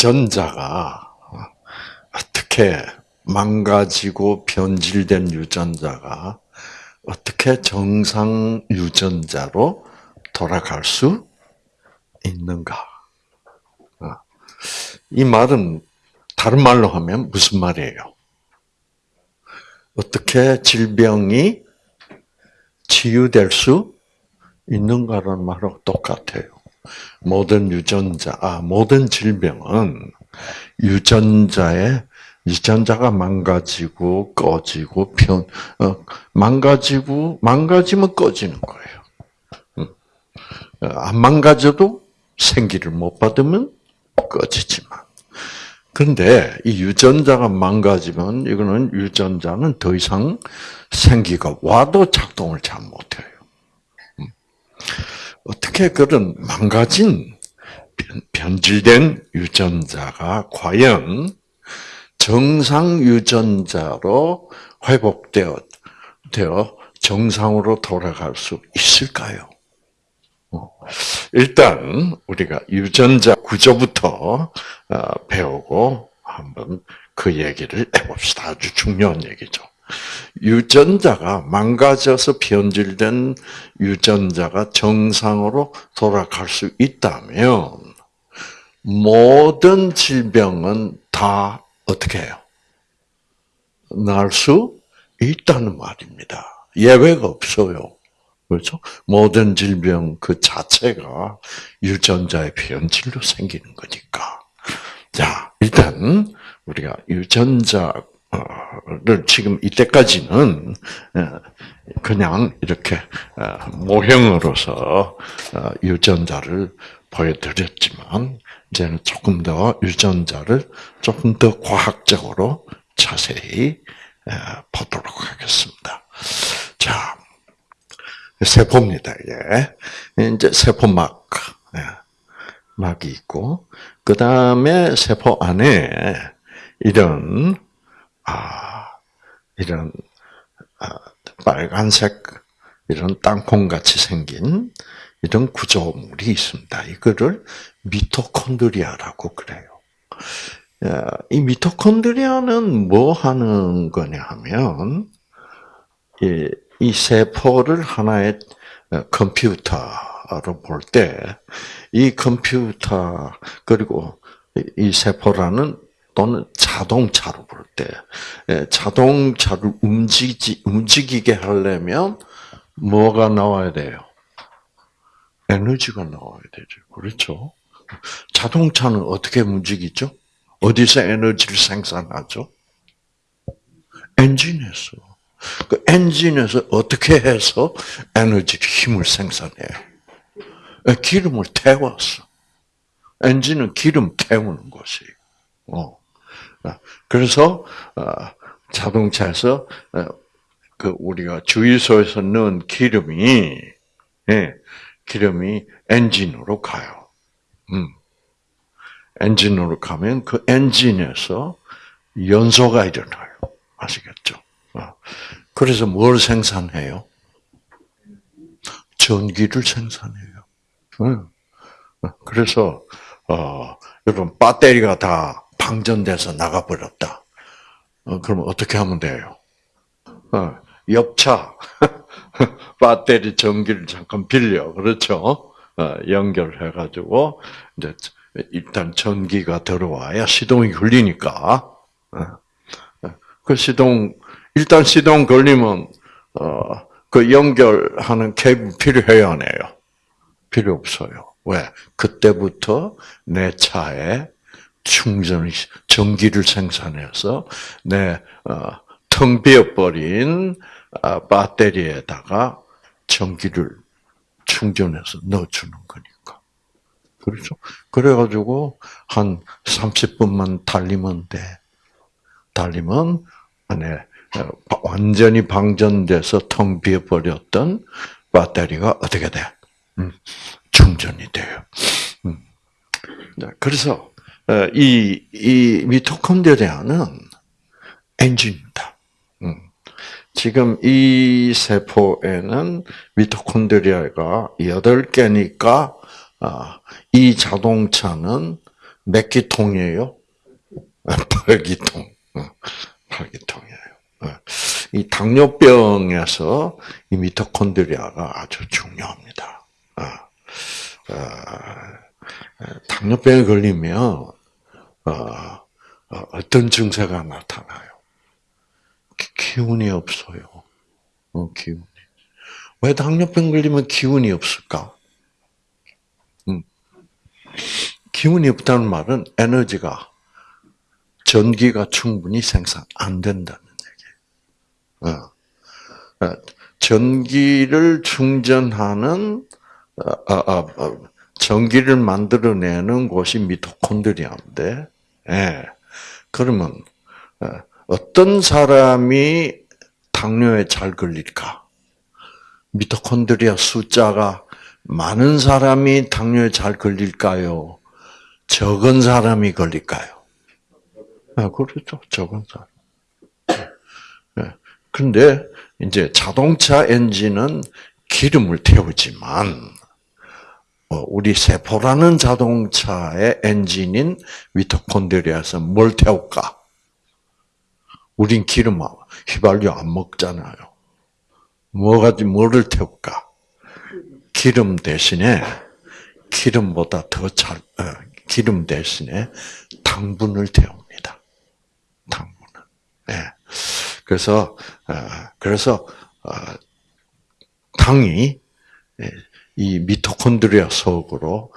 유전자가 어떻게 망가지고 변질된 유전자가 어떻게 정상 유전자로 돌아갈 수 있는가? 어. 이 말은 다른 말로 하면 무슨 말이에요? 어떻게 질병이 치유될 수 있는가라는 말하고 똑같아요. 모든 유전자, 아, 모든 질병은 유전자의 유전자가 망가지고 꺼지고 변 어, 망가지고 망가지면 꺼지는 거예요. 어, 안 망가져도 생기를 못 받으면 꺼지지만. 근데 이 유전자가 망가지면 이거는 유전자는 더 이상 생기가 와도 작동을 잘 못해요. 음. 어떻게 그런 망가진 변질된 유전자가 과연 정상 유전자로 회복되어 되어 정상으로 돌아갈 수 있을까요? 어, 일단 우리가 유전자 구조부터 어, 배우고 한번 그 얘기를 해봅시다. 아주 중요한 얘기죠. 유전자가 망가져서 변질된 유전자가 정상으로 돌아갈 수 있다면 모든 질병은 다 어떻게 해요? 날 수 있다는 말입니다. 예외가 없어요. 그렇죠? 모든 질병 그 자체가 유전자의 변질로 생기는 거니까. 자, 일단 우리가 유전자 를 지금 이때까지는 어, 그냥 이렇게 어, 모형으로서 어, 유전자를 보여드렸지만 이제는 조금 더 유전자를 조금 더 과학적으로 자세히 보도록 하겠습니다. 자, 세포입니다. 이게 이제 세포막 막이 있고 그 다음에 세포 안에 이런 아 이런 아, 빨간색 이런 땅콩 같이 생긴 이런 구조물이 있습니다. 이거를 미토콘드리아라고 그래요. 이 미토콘드리아는 뭐 하는 거냐 하면, 이, 이 세포를 하나의 컴퓨터로 볼 때, 이 컴퓨터, 그리고 이 세포라는 또는 자동차로 볼 때, 자동차를 움직이, 움직이게 하려면 뭐가 나와야 돼요? 에너지가 나와야 되죠. 그렇죠? 자동차는 어떻게 움직이죠? 어디서 에너지를 생산하죠? 엔진에서. 그 엔진에서 어떻게 해서 에너지를 힘을 생산해요? 기름을 태웠어. 엔진은 기름 태우는 것이에요. 어. 그래서 어, 자동차에서 어, 그 우리가 주유소에서 넣은 기름이 예, 기름이 엔진으로 가요. 음. 엔진으로 가면 그 엔진에서 연소가 일어나요. 아시겠죠? 어. 그래서 뭘 생산해요? 전기를 생산해요. 어. 그래서 어, 여러분 배터리가 다 방전돼서 나가버렸다. 어, 그러면 어떻게 하면 돼요? 어, 옆차 배터리 전기를 잠깐 빌려 그렇죠? 어, 연결해가지고 이제 일단 전기가 들어와야 시동이 걸리니까 어, 어, 그 시동 일단 시동 걸리면 그 연결하는 케이블 필요해요 안 해요? 필요 없어요. 왜? 그때부터 내 차에 충전 전기를 생산해서 내 텅 비어버린 아, 배터리에다가 전기를 충전해서 넣어주는 거니까. 그렇죠? 그래가지고 한 30분만 달리면 돼. 달리면 안에 어, 완전히 방전돼서 텅 비어버렸던 배터리가 어떻게 돼? 음, 충전이 돼요. 음. 그래서 어, 이, 이 미토콘드리아는 엔진입니다. 지금 이 세포에는 미토콘드리아가 8개니까 아, 이 자동차는 몇 기통이에요? 팔기통. 어, 팔기통이에요. 어. 이 당뇨병에서 이 미토콘드리아가 아주 중요합니다. 어, 당뇨병에 걸리면 어떤 증세가 나타나요? 기운이 없어요. 기운이. 왜 당뇨병 걸리면 기운이 없을까? 음. 기운이 없다는 말은 에너지가 전기가 충분히 생산 안 된다는 얘기. 어. 어. 전기를 충전하는 어, 어, 어, 전기를 만들어내는 곳이 미토콘드리아인데, 예. 그러면 어떤 사람이 당뇨에 잘 걸릴까? 미토콘드리아 숫자가 많은 사람이 당뇨에 잘 걸릴까요? 적은 사람이 걸릴까요? 아, 그렇죠. 적은 사람. 네. 근데 이제 자동차 엔진은 기름을 태우지만 어, 우리 세포라는 자동차의 엔진인 미토콘드리아에서 뭘 태울까? 우린 기름 휘발유 안 먹잖아요. 뭐가 뭐를 태울까? 기름 대신에 기름보다 더 잘, 어, 기름 대신에 당분을 태웁니다. 당분을. 예. 그래서 어, 그래서 어, 당이 예, 이 미토콘드리아 속으로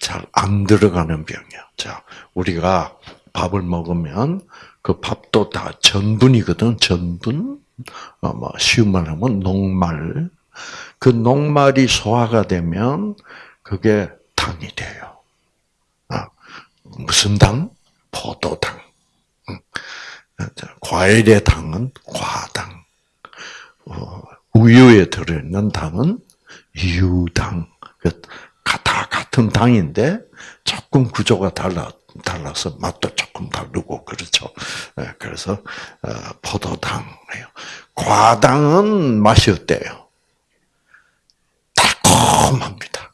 잘 안 들어가는 병이야. 자, 우리가 밥을 먹으면 그 밥도 다 전분이거든. 전분. 어, 뭐 쉬운 말 하면 녹말. 그 녹말이 소화가 되면 그게 당이 돼요. 아, 무슨 당? 포도당. 과일의 당은 과당. 어, 우유에 들어있는 당은 유당. 그다 같은 당인데 조금 구조가 달라 달라서 맛도 조금 다르고 그렇죠. 예, 그래서 어, 포도당이에요. 과당은 맛이 어때요? 달콤합니다.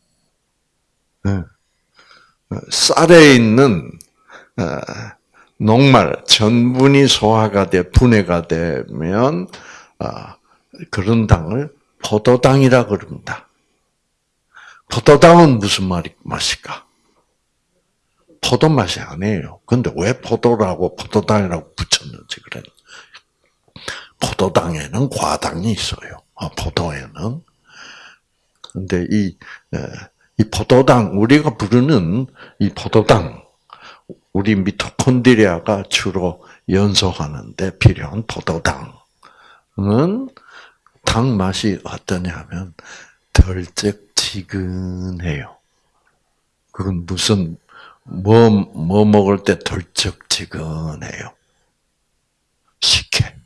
예. 어, 쌀에 있는 어, 녹말 전분이 소화가 돼 분해가 되면 그런 당을 포도당이라 그럽니다. 포도당은 무슨 맛일까? 포도 맛이 아니에요. 근데 왜 포도라고 포도당이라고 붙였는지 그래. 포도당에는 과당이 있어요. 아, 포도에는. 근데 이, 이 포도당, 우리가 부르는 이 포도당, 우리 미토콘드리아가 주로 연소하는데 필요한 포도당은 당 맛이 어떠냐면 덜쩍지근해요. 그건 무슨 뭐, 뭐 먹을 때 덜쩍지근해요. 식혜.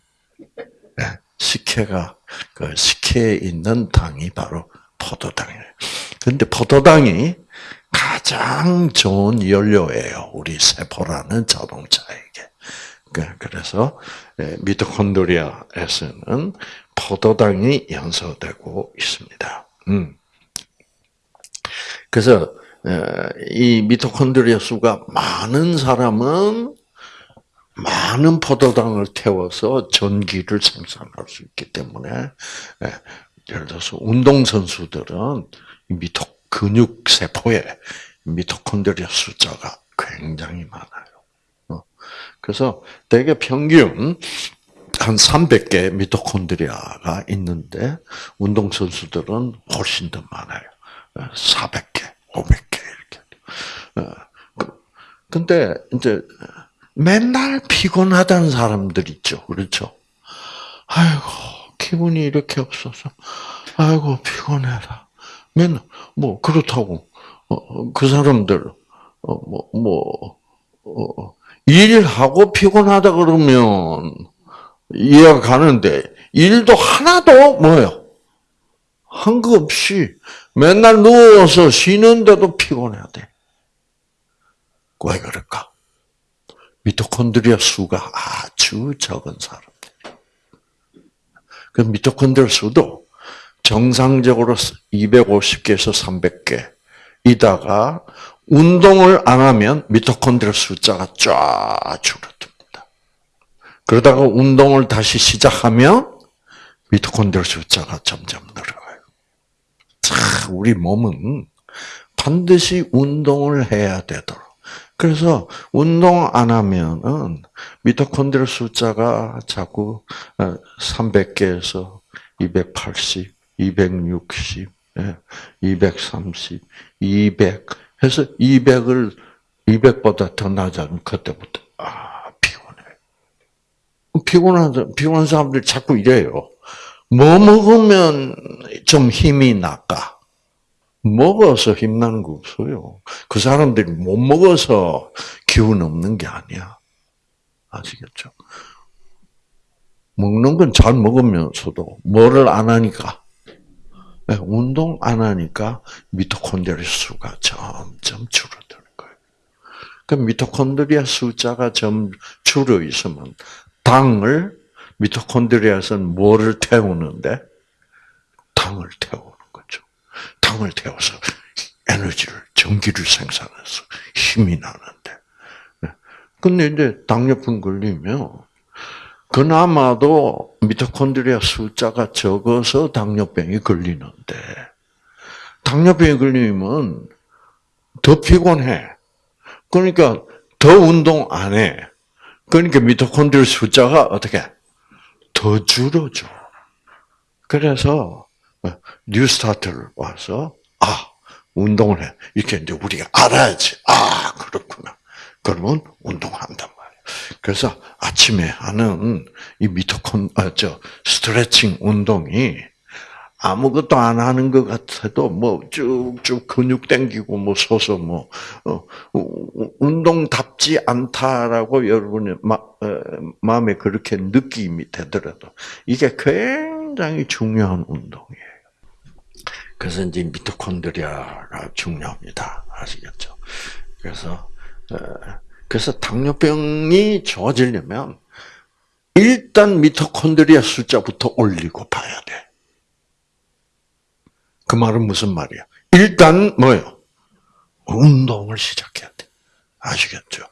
네, 식혜가, 그 식혜에 있는 당이 바로 포도당이에요. 근데 포도당이 가장 좋은 연료예요. 우리 세포라는 자동차에게. 그, 그래서 예, 미토콘드리아에서는 포도당이 연소되고 있습니다. 음. 그래서 이 미토콘드리아 수가 많은 사람은 많은 포도당을 태워서 전기를 생산할 수 있기 때문에 예를 들어서 운동 선수들은 미토 근육 세포에 미토콘드리아 숫자가 굉장히 많아요. 어. 그래서 대개 평균 한 300개 미토콘드리아가 있는데 운동 선수들은 훨씬 더 많아요. 400개, 500개. 어, 그, 근데 이제 맨날 피곤하다는 사람들 있죠. 그렇죠? 아이고, 기분이 이렇게 없어서, 아이고, 피곤해라. 맨날, 뭐, 그렇다고, 어, 어그 사람들, 어, 뭐, 뭐, 어, 일하고 피곤하다 그러면 이해가 가는데, 일도 하나도 뭐요? 한 거 없이 맨날 누워서 쉬는데도 피곤해야 돼. 왜 그럴까? 미토콘드리아 수가 아주 적은 사람들. 그 미토콘드리아 수도 정상적으로 250개에서 300개. 이다가 운동을 안 하면 미토콘드리아 숫자가 쫙 줄어듭니다. 그러다가 운동을 다시 시작하면 미토콘드리아 숫자가 점점 늘어가요. 자, 우리 몸은 반드시 운동을 해야 되도록. 그래서 운동 안 하면은 미토콘드리아 숫자가 자꾸 300개에서 280, 260, 230, 200 해서 200을 200보다 더 낮아지면 그때부터 아 피곤해. 피곤한 피곤한 사람들 자꾸 이래요. 뭐 먹으면 좀 힘이 날까? 먹어서 힘나는 거 없어요. 그 사람들이 못 먹어서 기운 없는 게 아니야. 아시겠죠? 먹는 건 잘 먹으면서도 뭐를 안 하니까 네, 운동 안 하니까 미토콘드리아 수가 점점 줄어드는 거예요. 그 미토콘드리아 숫자가 점 줄어 있으면 당을 미토콘드리아에서는 뭐를 태우는데 당을 태우는 거죠. 당을 태워서 에너지를 전기를 생산해서 힘이 나는데. 네. 근데 이제 당뇨병 걸리면 그나마도 미토콘드리아 숫자가 적어서 당뇨병이 걸리는데 당뇨병이 걸리면 더 피곤해. 그러니까 더 운동 안 해. 그러니까 미토콘드리아 숫자가 어떻게 더 줄어져. 그래서 뉴스타트를 와서 아 운동을 해 이렇게 이제 우리가 알아야지. 아 그렇구나. 그러면 말이야. 그래서 아침에 하는 이 미토콘, 아, 저, 스트레칭 운동이 아무것도 안 하는 것 같아도 뭐 쭉쭉 근육 땡기고 뭐 서서 뭐 어, 운동답지 않다라고 여러분의 마, 어, 마음에 그렇게 느낌이 되더라도 이게 굉장히 중요한 운동이에요. 그래서 이제 미토콘드리아가 중요합니다. 아시겠죠? 그래서 어, 그래서 당뇨병이 좋아지려면 일단 미토콘드리아 숫자부터 올리고 봐야 돼. 그 말은 무슨 말이야? 일단 뭐요? 운동을 시작해야 돼. 아시겠죠?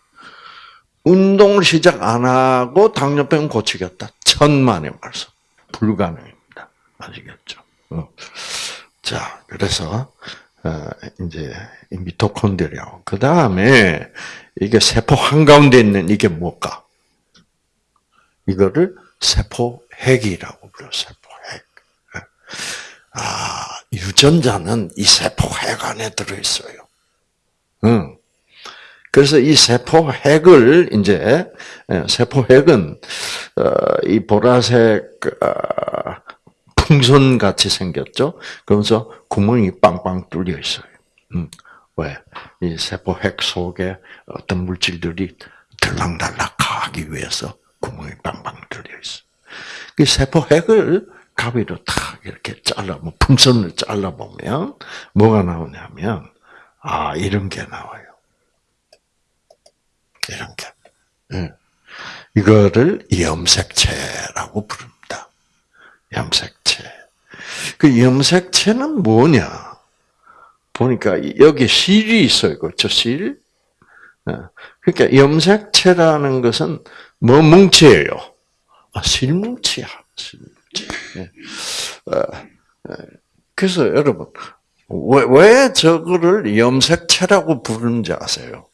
운동을 시작 안 하고 당뇨병 고치겠다. 천만의 말씀. 불가능입니다. 아시겠죠? 어. 자, 그래서 어, 이제 미토콘드리아. 그 다음에 이게 세포 한 가운데 있는 이게 뭘까? 이거를 세포 핵이라고 불러 세포 핵. 아, 유전자는 이 세포 핵 안에 들어 있어요. 응. 그래서 이 세포 핵을 이제 예, 세포 핵은 어, 이 보라색 어, 풍선 같이 생겼죠. 그러면서 구멍이 빵빵 뚫려 있어요. 왜? 이 세포 핵 속에 어떤 물질들이 들락날락하기 위해서 구멍이 빵빵 뚫려 있어. 그 세포 핵을 가위로 탁 이렇게 잘라, 뭐 풍선을 잘라 보면 뭐가 나오냐면 아 이런 게 나와요. 이런 게. 응. 이거를 염색체라고 부릅니다. 염색체. 그 염색체는 뭐냐? 보니까 여기 실이 있어요. 그렇죠? 실. 어. 그러니까 염색체라는 것은 뭐 뭉치예요? 아, 실뭉치야. 실뭉치. 예. 어, 어. 그래서 여러분 왜, 왜 저거를 염색체라고 부르는지 아세요?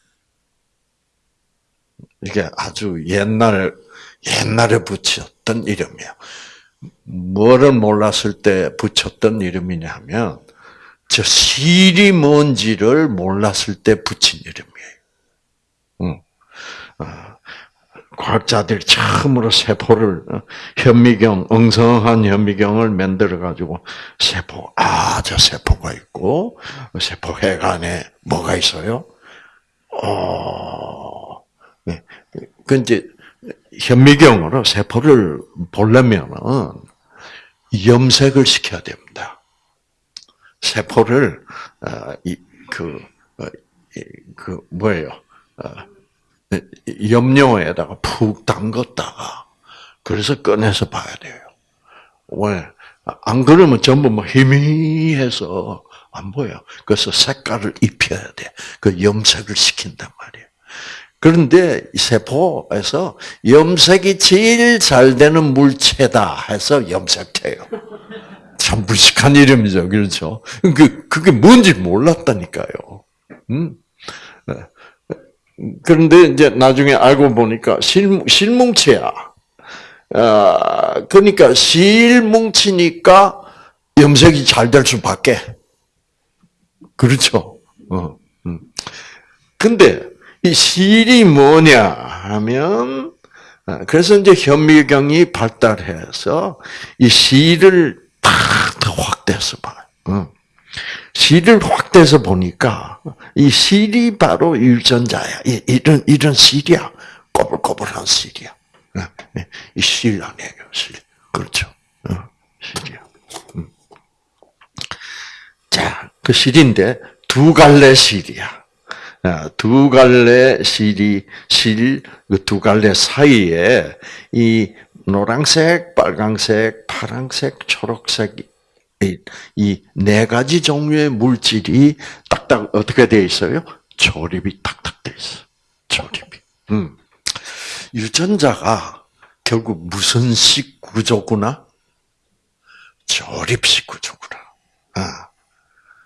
이게 아주 옛날 옛날에 붙였던 이름이에요. 뭐를 몰랐을 때 붙였던 이름이냐면 저 실이 뭔지를 몰랐을 때 붙인 이름이에요. 응. 어, 과학자들이 처음으로 세포를 어, 현미경, 엉성한 현미경을 만들어 가지고 세포, 아, 저 세포가 있고 세포 핵 안에 뭐가 있어요? 어, 네. 그 이제 현미경으로 세포를 보려면은 염색을 시켜야 됩니다. 세포를 어, 그, 어, 그 뭐예요? 어, 염료에다가 푹 담갔다가 그래서 꺼내서 봐야 돼요. 왜? 안 그러면 전부 뭐 희미해서 안 보여. 그래서 색깔을 입혀야 돼. 그 염색을 시킨단 말이에요. 그런데 세포에서 염색이 제일 잘 되는 물체다 해서 염색체요. 참 무식한 이름이죠. 그렇죠? 그, 그게 뭔지 몰랐다니까요. 음? 그런데 이제 나중에 알고 보니까 실, 실뭉치야. 아, 그러니까 실뭉치니까 염색이 잘 될 수밖에. 그렇죠. 어, 음. 근데 이 실이 뭐냐 하면 아, 그래서 이제 현미경이 발달해서 이 실을 탁더 확대해서 봐. 어. 실을 확대해서 보니까 이 실이 바로 유전자야. 이런 이런 실이야. 꼬불꼬불한 실이야. 어, 이실 아니에요, 실. 그렇죠. 어, 실이야. 음. 자, 그 실인데 두 갈래 실이야. 아, 두 갈래 실이 실그두 갈래 사이에 이 노란색, 빨강색, 파란색, 초록색 이 네 가지 종류의 물질이 딱딱 어떻게 되어 있어요? 조립이 딱딱 되어 있어. 조립이. 음. 유전자가 결국 무슨 식 구조구나? 조립식 구조구나. 아.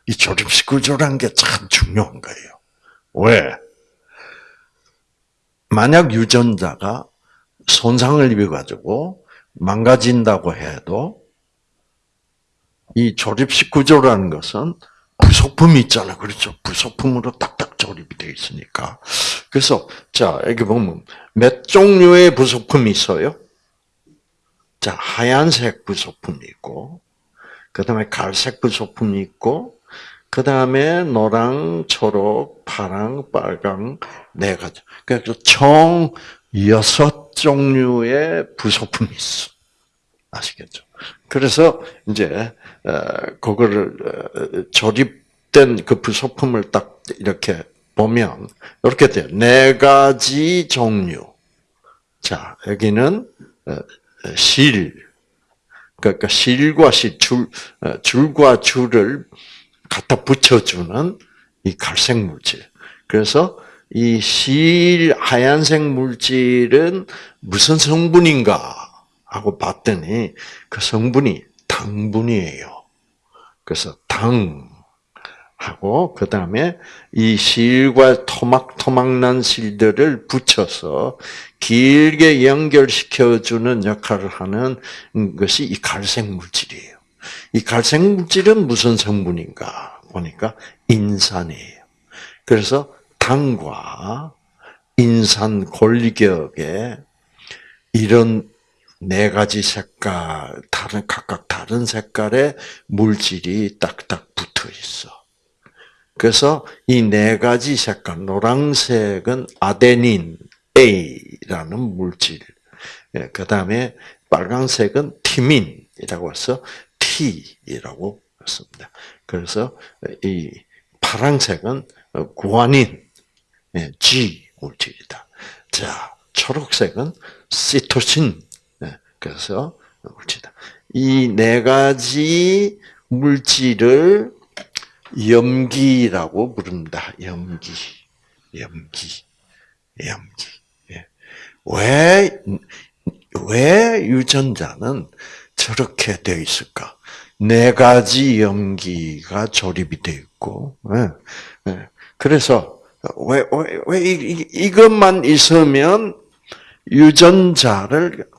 이 조립식 구조라는 게참 중요한 거예요. 왜? 만약 유전자가 손상을 입어가지고 망가진다고 해도 이 조립식 구조라는 것은 부속품이 있잖아요. 그렇죠. 부속품으로 딱딱 조립이 되어 있으니까. 그래서, 자, 여기 보면 몇 종류의 부속품이 있어요? 자, 하얀색 부속품이 있고, 그 다음에 갈색 부속품이 있고, 그 다음에 노랑, 초록, 파랑, 빨강, 네 가지. 그래서 총 여섯 종류의 부속품이 있어. 아시겠죠? 그래서 이제 어, 그거를 어, 조립된 그 부속품을 딱 이렇게 보면 이렇게 돼요. 네 가지 종류. 자 여기는 어, 실, 그러니까 실과 실, 줄, 줄과 줄을 갖다 붙여주는 이 갈색 물질. 그래서 이 실 하얀색 물질은 무슨 성분인가 하고 봤더니 그 성분이 당분이에요. 그래서 당 하고 그 다음에 이 실과 토막토막난 실들을 붙여서 길게 연결시켜주는 역할을 하는 것이 이 갈색 물질이에요. 이 갈색 물질은 무슨 성분인가 보니까 인산이에요. 그래서 당과 인산 골격에 이런 네 가지 색깔, 다른, 각각 다른 색깔의 물질이 딱딱 붙어 있어. 그래서 이 네 가지 색깔, 노란색은 아데닌 A라는 물질, 예, 그 다음에 빨간색은 티민이라고 해서 T이라고 했습니다. 그래서 이 파란색은 구아닌 예, G 물질이다. 자, 초록색은 시토신 그래서 물질이다. 이 네 가지 물질을 염기라고 부른다. 염기, 염기, 염기. 예. 왜, 왜 유전자는 저렇게 되어 있을까? 네 가지 염기가 조립이 되어 있고, 예. 예. 그래서, 왜, 왜, 왜, 이, 이것만 있으면 유전자를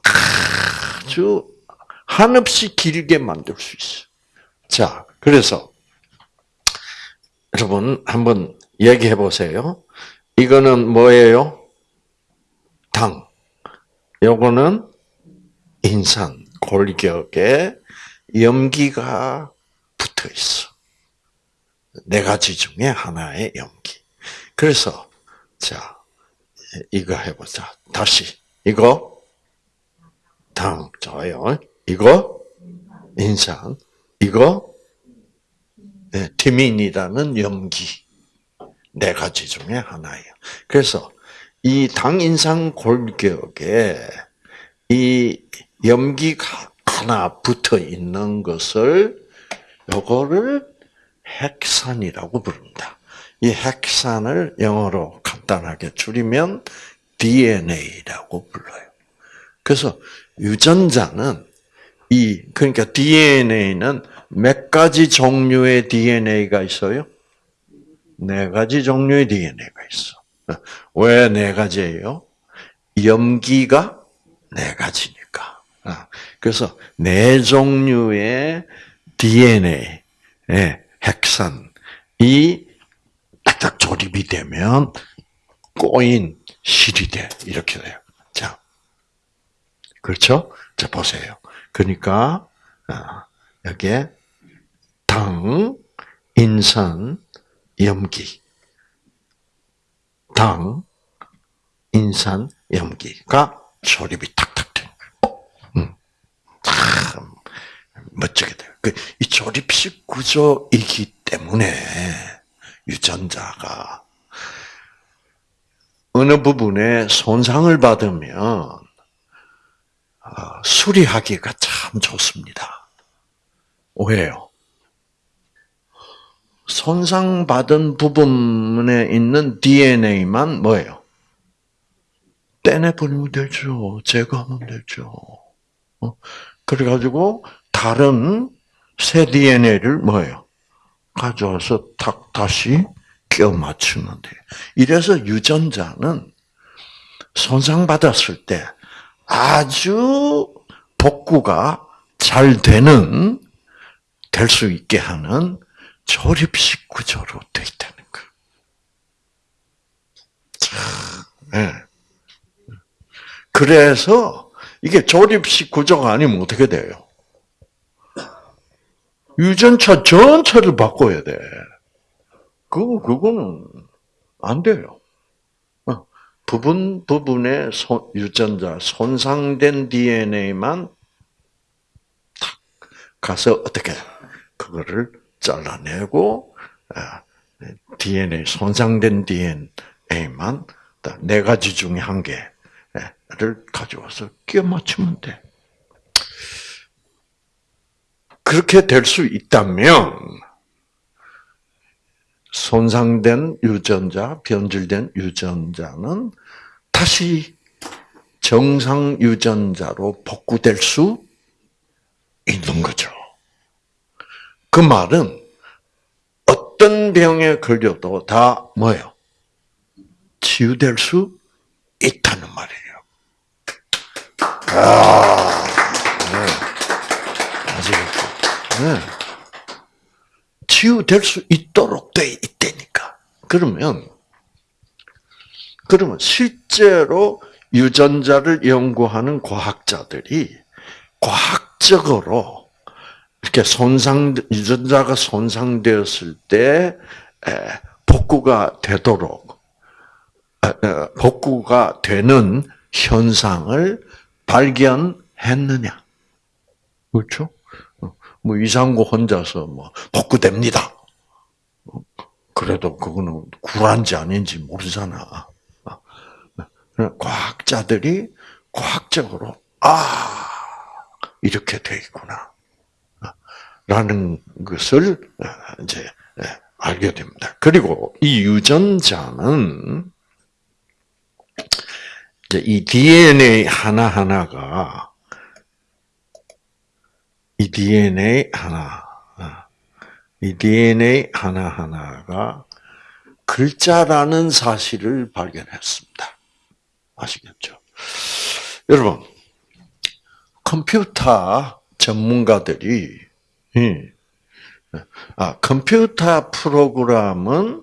아주 한없이 길게 만들 수 있어요. 자, 그래서 여러분 한번 얘기해 보세요. 이거는 뭐예요? 당. 요거는 인산 골격에 염기가 붙어 있어. 네 가지 중에 하나의 염기. 그래서 자 이거 해보자. 다시 이거 당 좋아요. 이거 인상, 이거 네, 티민이라는 염기 네 가지 중에 하나예요. 그래서 이 당인상 골격에 이 염기가 하나 붙어 있는 것을 요거를 핵산이라고 부릅니다. 이 핵산을 영어로 간단하게 줄이면 DNA라고 불러요. 그래서 유전자는 이 그러니까 DNA는 몇 가지 종류의 DNA가 있어요? 네 가지 종류의 DNA가 있어. 왜 네 가지예요? 염기가 네 가지니까. 그래서 네 종류의 DNA, 핵산이 딱 조립이 되면 꼬인 실이 돼. 이렇게 돼요. 자. 그렇죠? 자, 보세요. 그러니까, 여기에 당, 인산, 염기. 당, 인산, 염기가 조립이 탁탁 돼. 음. 참, 멋지게 돼요. 그, 이 조립식 구조이기 때문에, 유전자가, 어느 부분에 손상을 받으면, 어, 수리하기가 참 좋습니다. 왜요? 손상받은 부분에 있는 DNA만 뭐예요? 떼내버리면 되죠. 제거하면 되죠. 어? 그래가지고 다른 새 DNA를 뭐예요? 가져와서 탁 다시 끼워 맞추면 돼요. 이래서 유전자는 손상받았을 때 아주 복구가 잘 되는 될 수 있게 하는 조립식 구조로 돼 있다는 거. 네. 그래서 이게 조립식 구조가 아니면 어떻게 돼요? 유전차 전체를 바꿔야 돼. 그거 그거는 안 돼요. 어, 부분 부분의 유전자 손상된 DNA만 가서 어떻게 그거를 잘라내고 DNA 손상된 DNA만 네 가지 중에 한 개를 가져와서 끼워 맞추면 돼. 그렇게 될 수 있다면 손상된 유전자, 변질된 유전자는 다시 정상 유전자로 복구될 수 있는 거죠. 그 말은 어떤 병에 걸려도 다 뭐예요? 치유될 수 있다는 말이에요. 아, 치유될 수 있도록 돼 있다니까. 그러면, 그러면 실제로 유전자를 연구하는 과학자들이 과학적으로 이렇게 손상 유전자가 손상되었을 때 복구가 되도록 복구가 되는 현상을 발견했느냐? 그렇죠? 뭐 이상구 혼자서 뭐 복구됩니다. 그래도 그거는 굴한지 아닌지 모르잖아. 과학자들이 과학적으로 아 이렇게 돼 있구나. 라는 것을 이제 알게 됩니다. 그리고 이 유전자는 이 DNA 하나 하나가 이 DNA 하나 이 DNA 하나 하나가 글자라는 사실을 발견했습니다. 아시겠죠? 여러분 컴퓨터 전문가들이 예. 아, 컴퓨터 프로그램은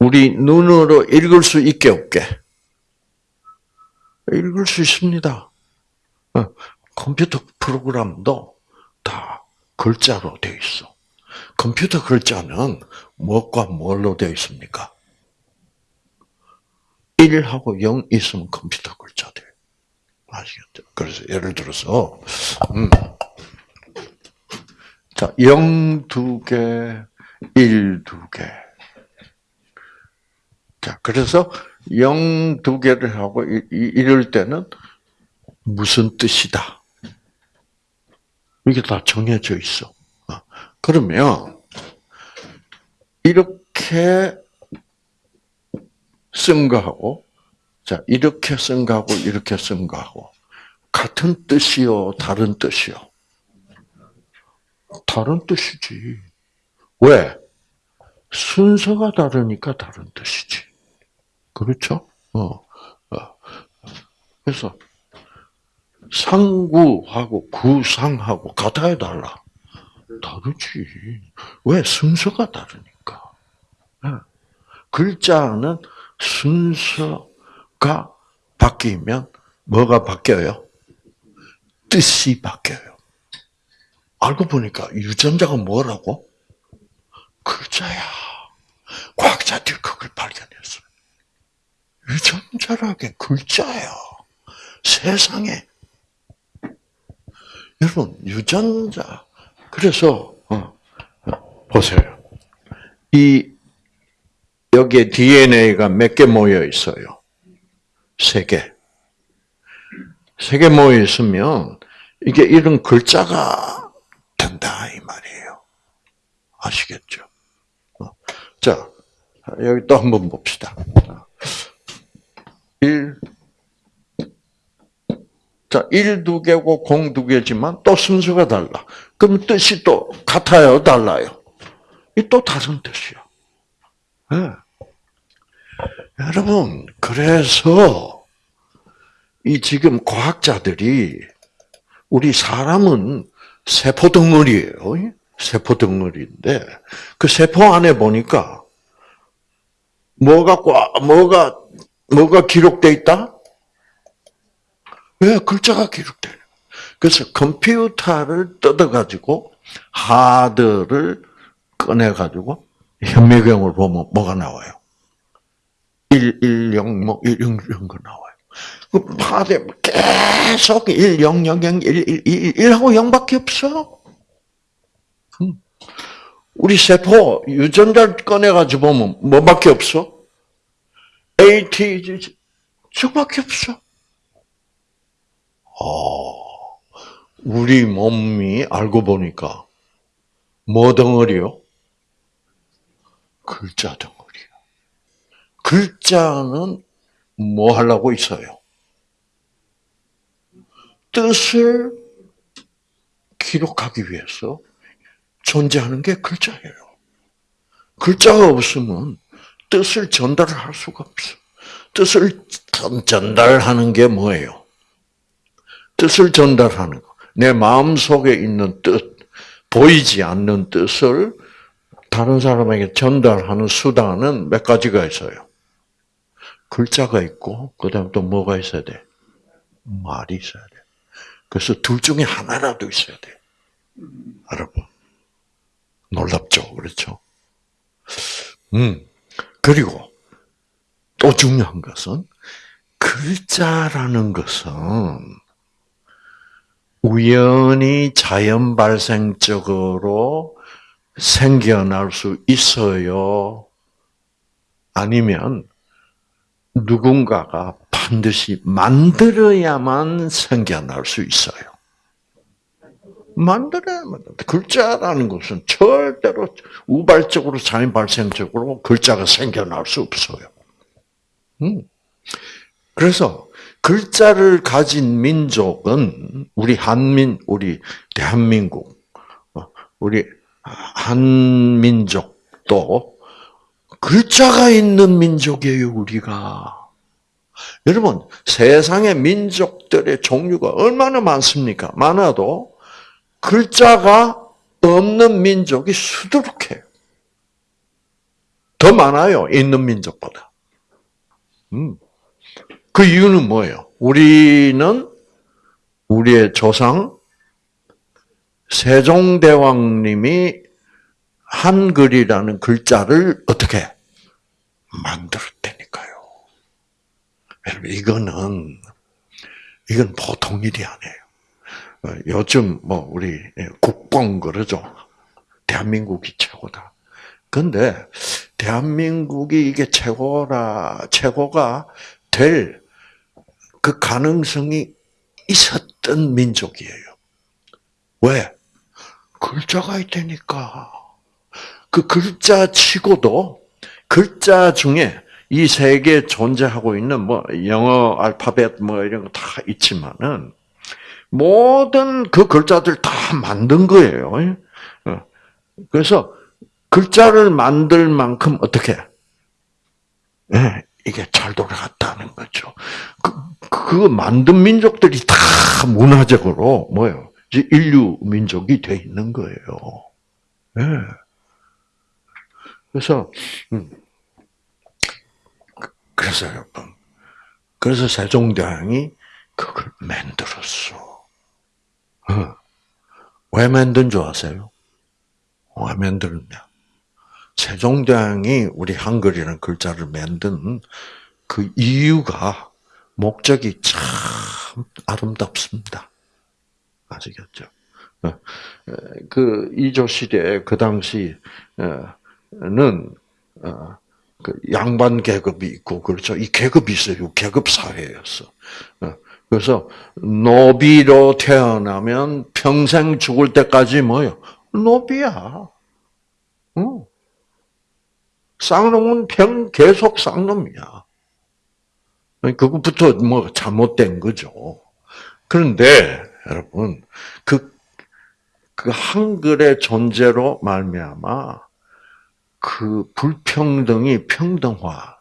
우리 눈으로 읽을 수 있게 없게? 읽을 수 있습니다. 어, 컴퓨터 프로그램도 다 글자로 되어 있어. 컴퓨터 글자는 무엇과 뭘로 되어 있습니까? 1하고 0 있으면 컴퓨터 글자 돼. 아시겠죠? 그래서 예를 들어서, 음, 자, 0 두 개, 1 두 개. 자, 그래서 0 두 개를 하고 이럴 때는 무슨 뜻이다? 이게 다 정해져 있어. 어. 그러면 이렇게 쓴 거하고 자 이렇게 쓴 거하고 이렇게 쓴 거하고 같은 뜻이요, 다른 뜻이요? 다른 뜻이지. 왜? 순서가 다르니까 다른 뜻이지. 그렇죠? 어, 어. 그래서 상구하고 구상하고 같아야 달라. 다르지. 왜? 순서가 다르니까. 네. 글자는 순서가 바뀌면 뭐가 바뀌어요? 뜻이 바뀌어요. 알고 보니까 유전자가 뭐라고? 글자야. 과학자들이 그걸 발견했어요. 유전자라게 글자야. 세상에. 여러분, 유전자. 그래서, 어, 보세요. 이, 여기에 DNA가 몇 개 모여 있어요? 세 개. 세 개 모여 있으면, 이게 이런 글자가 된다, 이 말이에요. 아시겠죠? 어. 자, 여기 또 한번 봅시다. 1, 자, 1두 개고 0두 개지만 또 순서가 달라. 그럼 뜻이 또 같아요, 달라요? 이 또 다른 뜻이야. 네. 여러분, 그래서 이 지금 과학자들이 우리 사람은 세포 덩어리예요. 세포 덩어리인데 그 세포 안에 보니까 뭐가 뭐가 뭐가 기록돼 있다? 왜 글자가 기록돼? 그래서 컴퓨터를 뜯어가지고 하드를 꺼내가지고 현미경을 보면 뭐가 나와요? 1, 1, 0, 뭐, 1, 0, 이런 거 나와요. 그 하드에 계속 1, 0, 0, 0, 1, 1, 1, 1하고 0밖에 없어. 음. 우리 세포 유전자를 꺼내가지고 보면 뭐밖에 없어? A, T, G, 저밖에 없어. 어, 우리 몸이 알고 보니까 뭐 덩어리요? 글자 덩어리야. 글자는 뭐 하려고 있어요? 뜻을 기록하기 위해서 존재하는 게 글자예요. 글자가 없으면 뜻을 전달할 수가 없어. 뜻을 전달하는 게 뭐예요? 뜻을 전달하는 거. 내 마음 속에 있는 뜻, 보이지 않는 뜻을 다른 사람에게 전달하는 수단은 몇 가지가 있어요. 글자가 있고, 그 다음 또 뭐가 있어야 돼? 말이 있어야 돼. 그래서 둘 중에 하나라도 있어야 돼. 여러분. 놀랍죠? 그렇죠? 음. 그리고 또 중요한 것은 글자라는 것은 우연히 자연 발생적으로 생겨날 수 있어요. 아니면 누군가가 반드시 만들어야만 생겨날 수 있어요. 만들어야만. 글자라는 것은 절대로 우발적으로 자연 발생적으로 글자가 생겨날 수 없어요. 음. 그래서 글자를 가진 민족은 우리 한민, 우리 대한민국, 어, 우리 한민족도 글자가 있는 민족이에요, 우리가. 여러분, 세상의 민족들의 종류가 얼마나 많습니까? 많아도 글자가 없는 민족이 수두룩해요. 더 많아요, 있는 민족보다. 음. 그 이유는 뭐예요? 우리는 우리의 조상 세종대왕님이 한글이라는 글자를 어떻게 만들었다니까요. 여러분 이거는 이건 보통 일이 아니에요. 어, 요즘 뭐 우리 국뽕 그러죠. 대한민국이 최고다. 근데 대한민국이 이게 최고라 최고가 될 그 가능성이 있었던 민족이에요. 왜? 글자가 있다니까. 그 글자 치고도 글자 중에 이 세계에 존재하고 있는 뭐 영어 알파벳 뭐 이런 거 다 있지만은 모든 그 글자들 다 만든 거예요. 어. 그래서 글자를 만들 만큼 어떻게 네, 이게 잘 돌아갔다는 거죠. 그, 그 만든 민족들이 다 문화적으로 뭐요? 인류 민족이 돼 있는 거예요. 네. 그래서 음. 그래서 여러분, 그래서 세종대왕이 그걸 만들었어. 어. 왜 만든 줄 아세요? 왜 만들었냐? 세종대왕이 우리 한글이라는 글자를 만든 그 이유가 목적이 참 아름답습니다. 아시겠죠? 어. 그 이조 시대 그 당시는 어, 그 양반 계급이 있고 그렇죠. 이 계급이 있어요. 계급 사회였어. 어, 그래서 노비로 태어나면 평생 죽을 때까지 뭐요? 노비야. 어. 쌍놈은 평 계속 쌍놈이야. 그것부터 뭐 잘못된 거죠. 그런데 여러분 그, 그 한글의 존재로 말미암아 그 불평등이 평등화.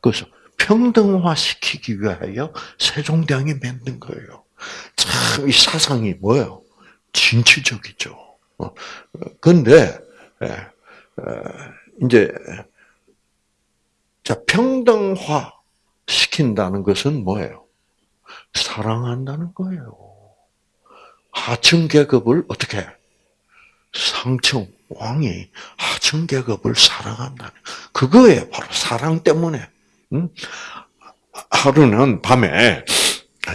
그래서 평등화 시키기 위하여 세종대왕이 만든 거예요. 참, 이 사상이 뭐예요? 진취적이죠. 어, 근데, 예, 이제, 자, 평등화 시킨다는 것은 뭐예요? 사랑한다는 거예요. 하층 계급을 어떻게? 상층, 왕이 하층 계급을 사랑한다는 그거에 바로 사랑 때문에 응? 하루는 밤에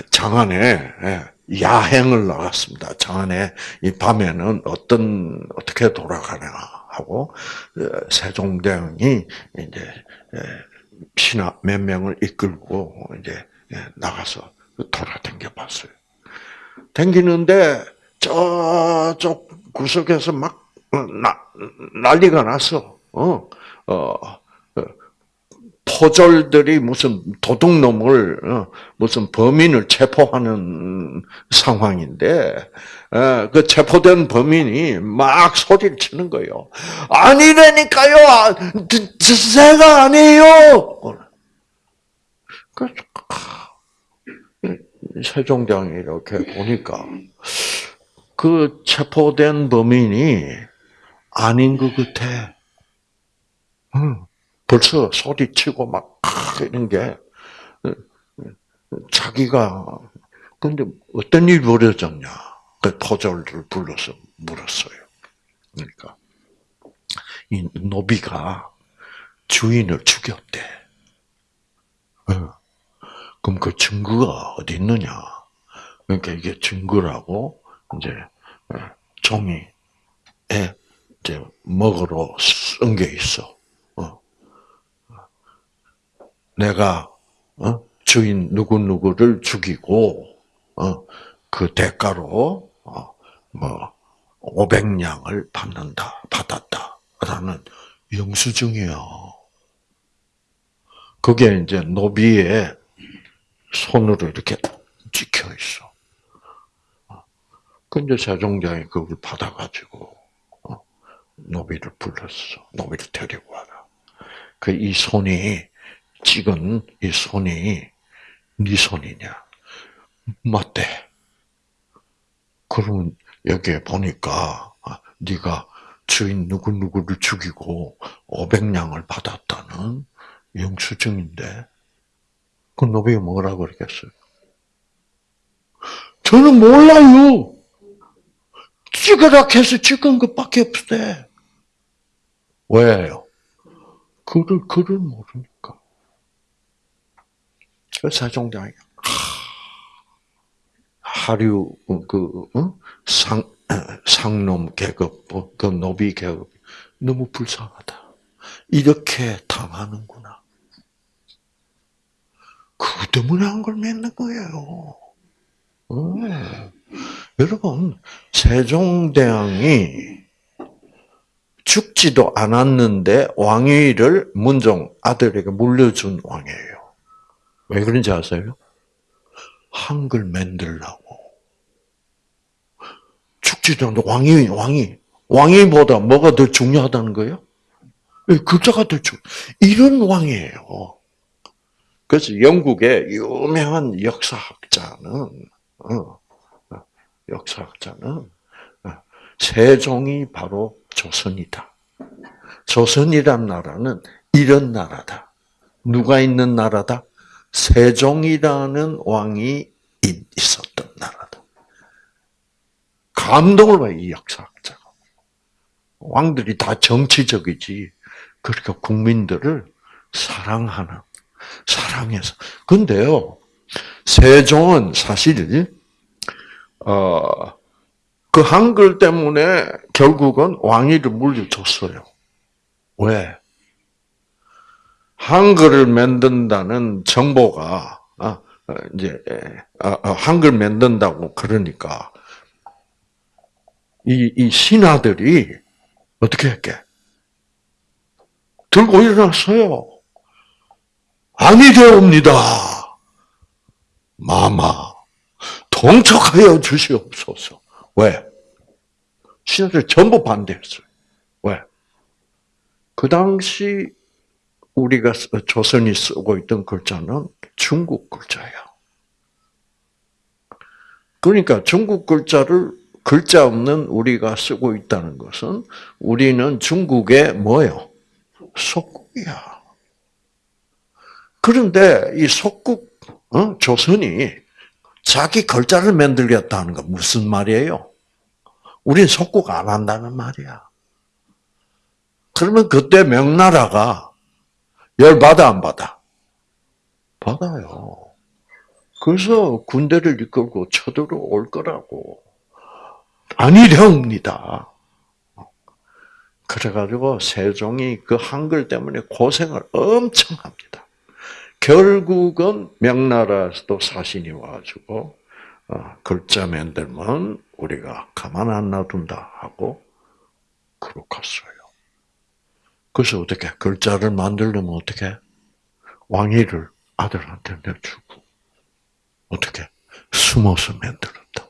장안에 예, 야행을 나갔습니다. 장안에 이 밤에는 어떤 어떻게 돌아가나 하고 어, 세종대왕이 이제 예, 신하 몇 명을 이끌고 이제 예, 나가서 돌아댕겨 봤어요. 댕기는데 저쪽 구석에서 막 나, 난리가 났어. 어, 어, 어, 포졸들이 무슨 도둑놈을 어, 무슨 범인을 체포하는 상황인데 어, 그 체포된 범인이 막 소리를 치는 거예요. 아니라니까요. 아, 제가 아니에요. 그 세종대왕이 이렇게 보니까 그 체포된 범인이 아닌 것 같아. 응. 벌써 소리치고 막 이런 게 자기가 근데 어떤 일이 벌어졌냐? 그 포졸을 불러서 물었어요. 그러니까 이 노비가 주인을 죽였대. 그럼 그 증거가 어디 있느냐? 그러니까 이게 증거라고 이제 종이에 이제 먹으러 쓴 게 있어. 어. 내가 어? 주인 누구 누구를 죽이고 어? 그 대가로 뭐 500냥을 받는다 받았다라는 영수증이야. 그게 이제 노비의 손으로 이렇게 찍혀 있어. 근데 세종장이 그걸 받아가지고 노비를 불렀어. 노비를 데리고 와라. 그 이 손이 찍은 이 손이 네 손이냐? 맞대. 그러면 여기에 보니까 아, 네가 주인 누구 누구를 죽이고 500냥을 받았다는 영수증인데 그 노비가 뭐라고 그랬겠어요? 저는 몰라요. 찍으라 해서 찍은 것밖에 없대. 왜요? 그를, 그를 모르니까. 세종대왕이, 하류, 그, 상, 상놈 계급, 그 노비 계급, 너무 불쌍하다. 이렇게 당하는구나. 그 때문에 한 걸 맺는 거예요. 여러분, 세종대왕이 죽지도 않았는데 왕위를 문종 아들에게 물려준 왕이에요. 왜 그런지 아세요? 한글 만들라고. 죽지도 않는데 왕이, 왕이, 왕위보다 뭐가 더 중요하다는 거예요? 예, 글자가 더 중, 이런 왕이에요. 그래서 영국의 유명한 역사학자는, 어, 역사학자는 어, 세종이 바로 조선이다. 조선이란 나라는 이런 나라다. 누가 있는 나라다? 세종이라는 왕이 있었던 나라다. 감동을 봐요, 이 역사학자가. 왕들이 다 정치적이지. 그러니까 국민들을 사랑하는, 사랑해서. 근데요, 세종은 사실, 어, 그 한글 때문에 결국은 왕위를 물려줬어요. 왜? 한글을 만든다는 정보가 아, 이제 아, 아, 한글 만든다고 그러니까 이, 이 신하들이 어떻게 했게? 들고 일어났어요. 아니 되옵니다. 마마 동촉하여 주시옵소서. 왜? 신하들 전부 반대했어요. 왜? 그 당시 우리가 조선이 쓰고 있던 글자는 중국 글자야. 그러니까 중국 글자를 글자 없는 우리가 쓰고 있다는 것은 우리는 중국의 뭐요? 속국이야. 그런데 이 속국 어? 조선이 자기 글자를 만들겠다는 건 무슨 말이에요? 우린 속국 안 한다는 말이야. 그러면 그때 명나라가 열 받아 안 받아? 받아요. 그래서 군대를 이끌고 쳐들어올 거라고. 아니렵니다. 그래가지고 세종이 그 한글 때문에 고생을 엄청 합니다. 결국은 명나라에서도 사신이 와가지고 어, 글자 만들면 우리가 가만 안 놔둔다 하고 그로 갔어요. 그래서 어떻게 글자를 만들려면 어떻게 왕위를 아들한테 내주고 어떻게 숨어서 만들었다.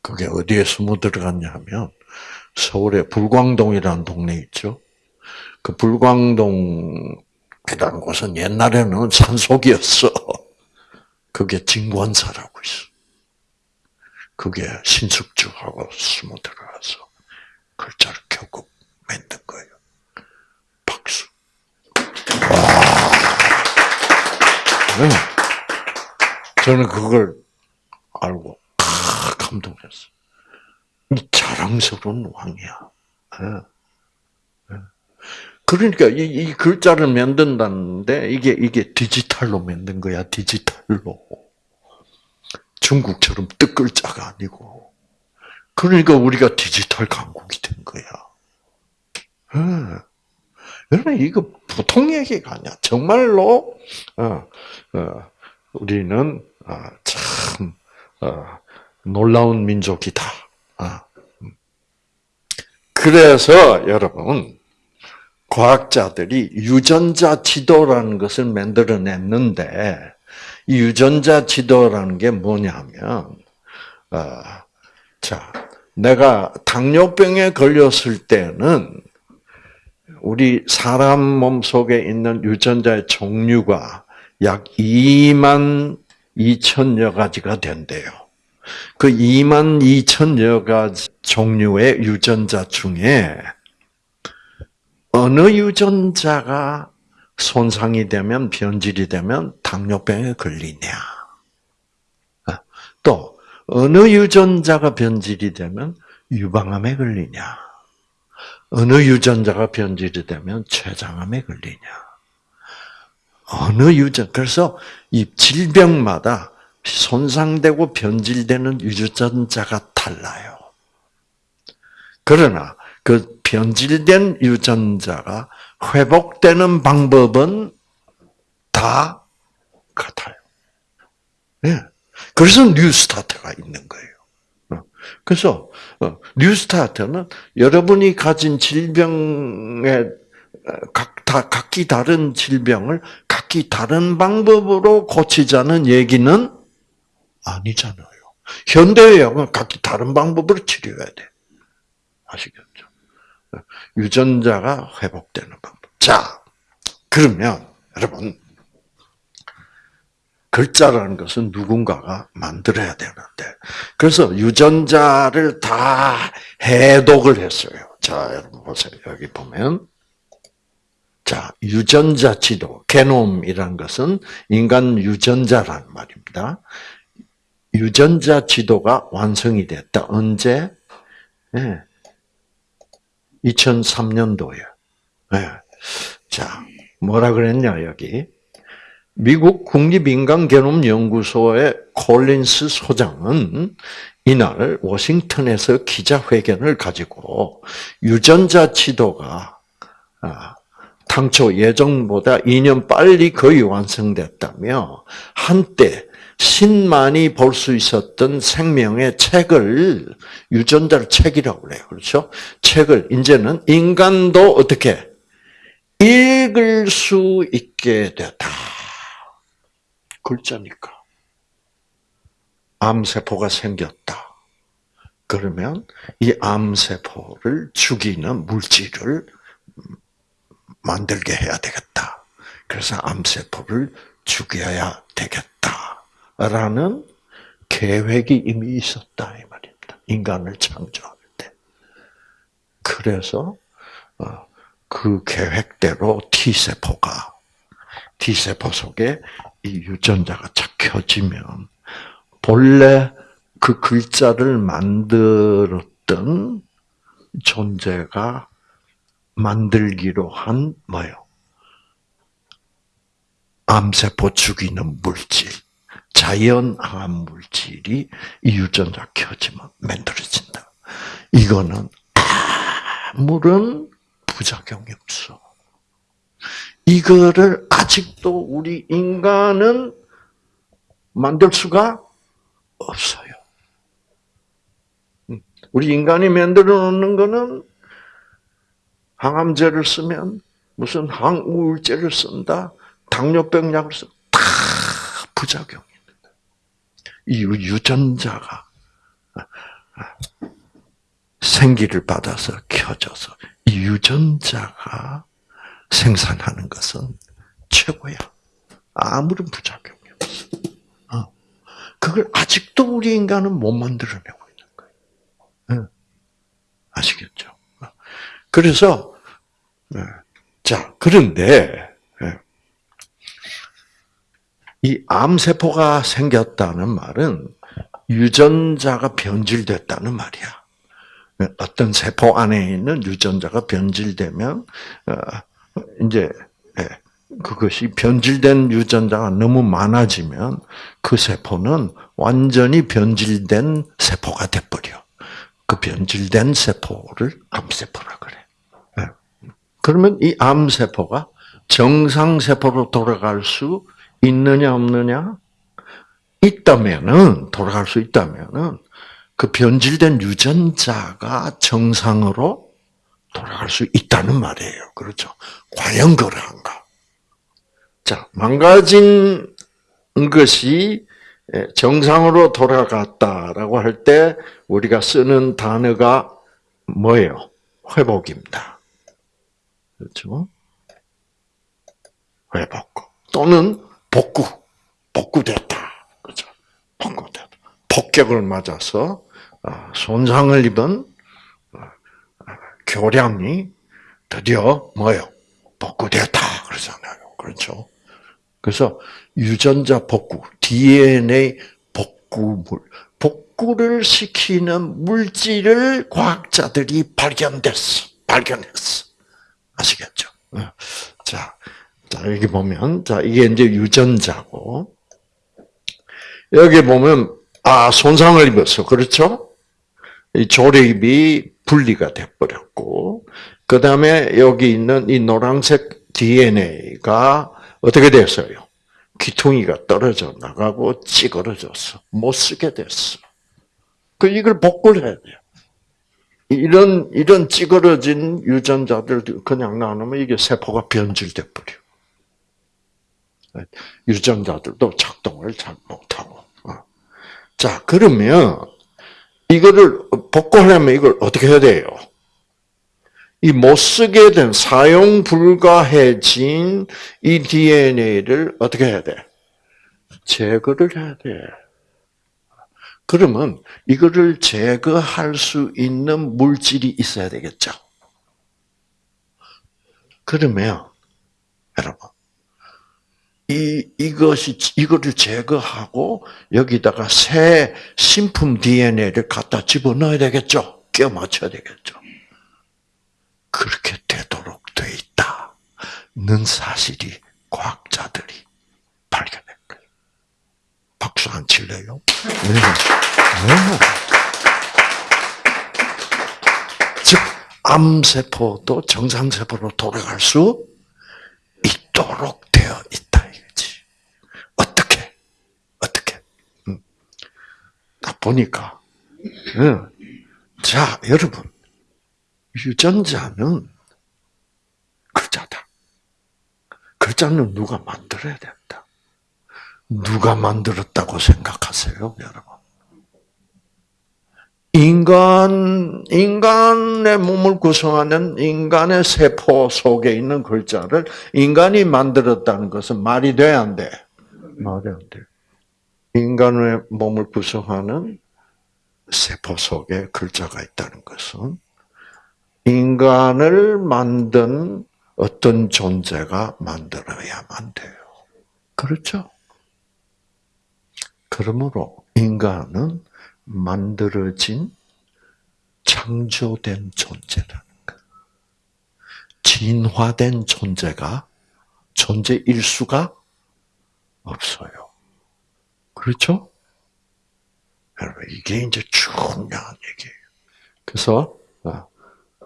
그게 어디에 숨어 들어갔냐 하면 서울의 불광동이라는 동네 있죠. 그 불광동이라는 곳은 옛날에는 산속이었어. 그게 진권사라고 있어. 그게 신숙주하고 숨어 들어가서 글자를 결국 만든 거예요. 박수. 와. 네. 저는 그걸 알고 아, 감동했어. 이 자랑스러운 왕이야. 네. 네. 그러니까 이, 이, 글자를 만든다는데 이게 이게 디지털로 만든 거야 디지털로 중국처럼 뜻글자가 아니고 그러니까 우리가 디지털 강국이 된 거야. 네. 여러분 이거 보통 얘기가 아니야. 정말로 어, 어, 우리는 어, 참 놀라운 민족이다. 그래서 여러분 과학자들이 유전자 지도라는 것을 만들어냈는데 이 유전자 지도라는 게 뭐냐면 자 내가 당뇨병에 걸렸을 때는 우리 사람 몸 속에 있는 유전자의 종류가 약 2만 2천여 가지가 된대요. 그 2만 2천여 가지 종류의 유전자 중에 어느 유전자가 손상이 되면 변질이 되면 당뇨병에 걸리냐. 또 어느 유전자가 변질이 되면 유방암에 걸리냐. 어느 유전자가 변질이 되면 췌장암에 걸리냐. 어느 유전 그래서 이 질병마다 손상되고 변질되는 유전자가 달라요. 그러나 그 변질된 유전자가 회복되는 방법은 다 같아요. 예. 그래서 뉴스타트가 있는 거예요. 그래서 어, 뉴스타트는 여러분이 가진 질병의 각다 각기 다른 질병을 각기 다른 방법으로 고치자는 얘기는 아니잖아요. 현대의학은 각기 다른 방법으로 치료해야 돼. 아시겠죠? 유전자가 회복되는 방법. 자, 그러면 여러분 글자라는 것은 누군가가 만들어야 되는데 그래서 유전자를 다 해독을 했어요. 자, 여러분 보세요. 여기 보면 자, 유전자 지도, 게놈이란 것은 인간 유전자란 말입니다. 유전자 지도가 완성이 됐다. 언제? 네. 2003년도에. 네. 자, 뭐라 그랬냐, 여기. 미국 국립인간개놈연구소의 콜린스 소장은 이날 워싱턴에서 기자회견을 가지고 유전자 지도가 아, 당초 예정보다 2년 빨리 거의 완성됐다며 한때 신만이 볼 수 있었던 생명의 책을 유전자를 책이라고 그래요. 그렇죠? 책을 이제는 인간도 어떻게 읽을 수 있게 됐다. 글자니까. 암세포가 생겼다. 그러면 이 암세포를 죽이는 물질을 만들게 해야 되겠다. 그래서 암세포를 죽여야 되겠다. 라는 계획이 이미 있었다. 이 말입니다. 인간을 창조할 때. 그래서, 어, 그 계획대로 T세포가, T세포 속에 이 유전자가 착혀지면, 본래 그 글자를 만들었던 존재가 만들기로 한 뭐요? 암세포 죽이는 물질, 자연 항암 물질이 이 유전자 켜지면 만들어진다. 이거는 아무런 부작용이 없어. 이거를 아직도 우리 인간은 만들 수가 없어요. 우리 인간이 만들어 놓는 거는 항암제를 쓰면 무슨 항우울제를 쓴다, 당뇨병 약을 쓴다, 다 부작용입니다. 이 유전자가 생기를 받아서 켜져서 이 유전자가 생산하는 것은 최고야. 아무런 부작용이 없어. 어. 그걸 아직도 우리 인간은 못 만들어내고 있는 거예요. 아시겠죠? 어. 그래서 네. 자 그런데 네. 이 암세포가 생겼다는 말은 유전자가 변질됐다는 말이야. 어떤 세포 안에 있는 유전자가 변질되면 어, 이제 예, 그것이 변질된 유전자가 너무 많아지면 그 세포는 완전히 변질된 세포가 돼버려. 그 변질된 세포를 암세포라 그래. 예. 그러면 이 암세포가 정상세포로 돌아갈 수 있느냐 없느냐? 있다면은 돌아갈 수 있다면은 그 변질된 유전자가 정상으로 돌아갈 수 있다는 말이에요. 그렇죠? 과연 그러한가? 자, 망가진 것이 정상으로 돌아갔다라고 할 때 우리가 쓰는 단어가 뭐예요? 회복입니다. 그렇죠? 회복. 또는 복구. 복구됐다. 그죠? 복구됐다. 폭격을 맞아서 아, 손상을 입은 아, 교량이 드디어 뭐요? 복구됐다. 그러잖아요. 그렇죠? 그래서 유전자 복구, DNA 복구물, 복구를 시키는 물질을 과학자들이 발견됐어. 발견했어. 아시겠죠? 어. 자, 자, 여기 보면, 자, 이게 이제 유전자고, 여기 보면, 아, 손상을 입었어. 그렇죠? 이 조립이 분리가 돼버렸고, 그 다음에 여기 있는 이 노란색 DNA가 어떻게 됐어요? 귀퉁이가 떨어져 나가고 찌그러졌어. 못 쓰게 됐어. 그 이걸 복구를 해야 돼요. 이런 이런 찌그러진 유전자들 그냥 나누면 이게 세포가 변질돼 버려. 유전자들도 작동을 잘 못하고. 어. 자 그러면 이거를 복구하려면 이걸 어떻게 해야 돼요? 이 못 쓰게 된 사용 불가해진 이 DNA를 어떻게 해야 돼? 제거를 해야 돼. 그러면 이거를 제거할 수 있는 물질이 있어야 되겠죠. 그러면 여러분 이 이것이 이거를 제거하고 여기다가 새 신품 DNA를 갖다 집어넣어야 되겠죠. 끼워 맞춰야 되겠죠. 그렇게 되도록 돼 있다는 사실이 과학자들이 발견했 거예요. 박수 안 칠래요? 네. 네. 즉, 암세포도 정상세포로 돌아갈 수 있도록 되어 있다, 이거지. 어떻게? 어떻게? 음. 보니까, 음. 자, 여러분. 유전자는 글자다. 글자는 누가 만들어야 된다. 누가 만들었다고 생각하세요, 여러분? 인간, 인간의 몸을 구성하는 인간의 세포 속에 있는 글자를 인간이 만들었다는 것은 말이 돼, 안 돼? 말이 안 돼. 인간의 몸을 구성하는 세포 속에 글자가 있다는 것은 인간을 만든 어떤 존재가 만들어야만 돼요. 그렇죠? 그러므로 인간은 만들어진 창조된 존재라는 것. 진화된 존재가 존재 일 수가 없어요. 그렇죠? 여러분, 이게 이제 중요한 얘기예요. 그래서, 아,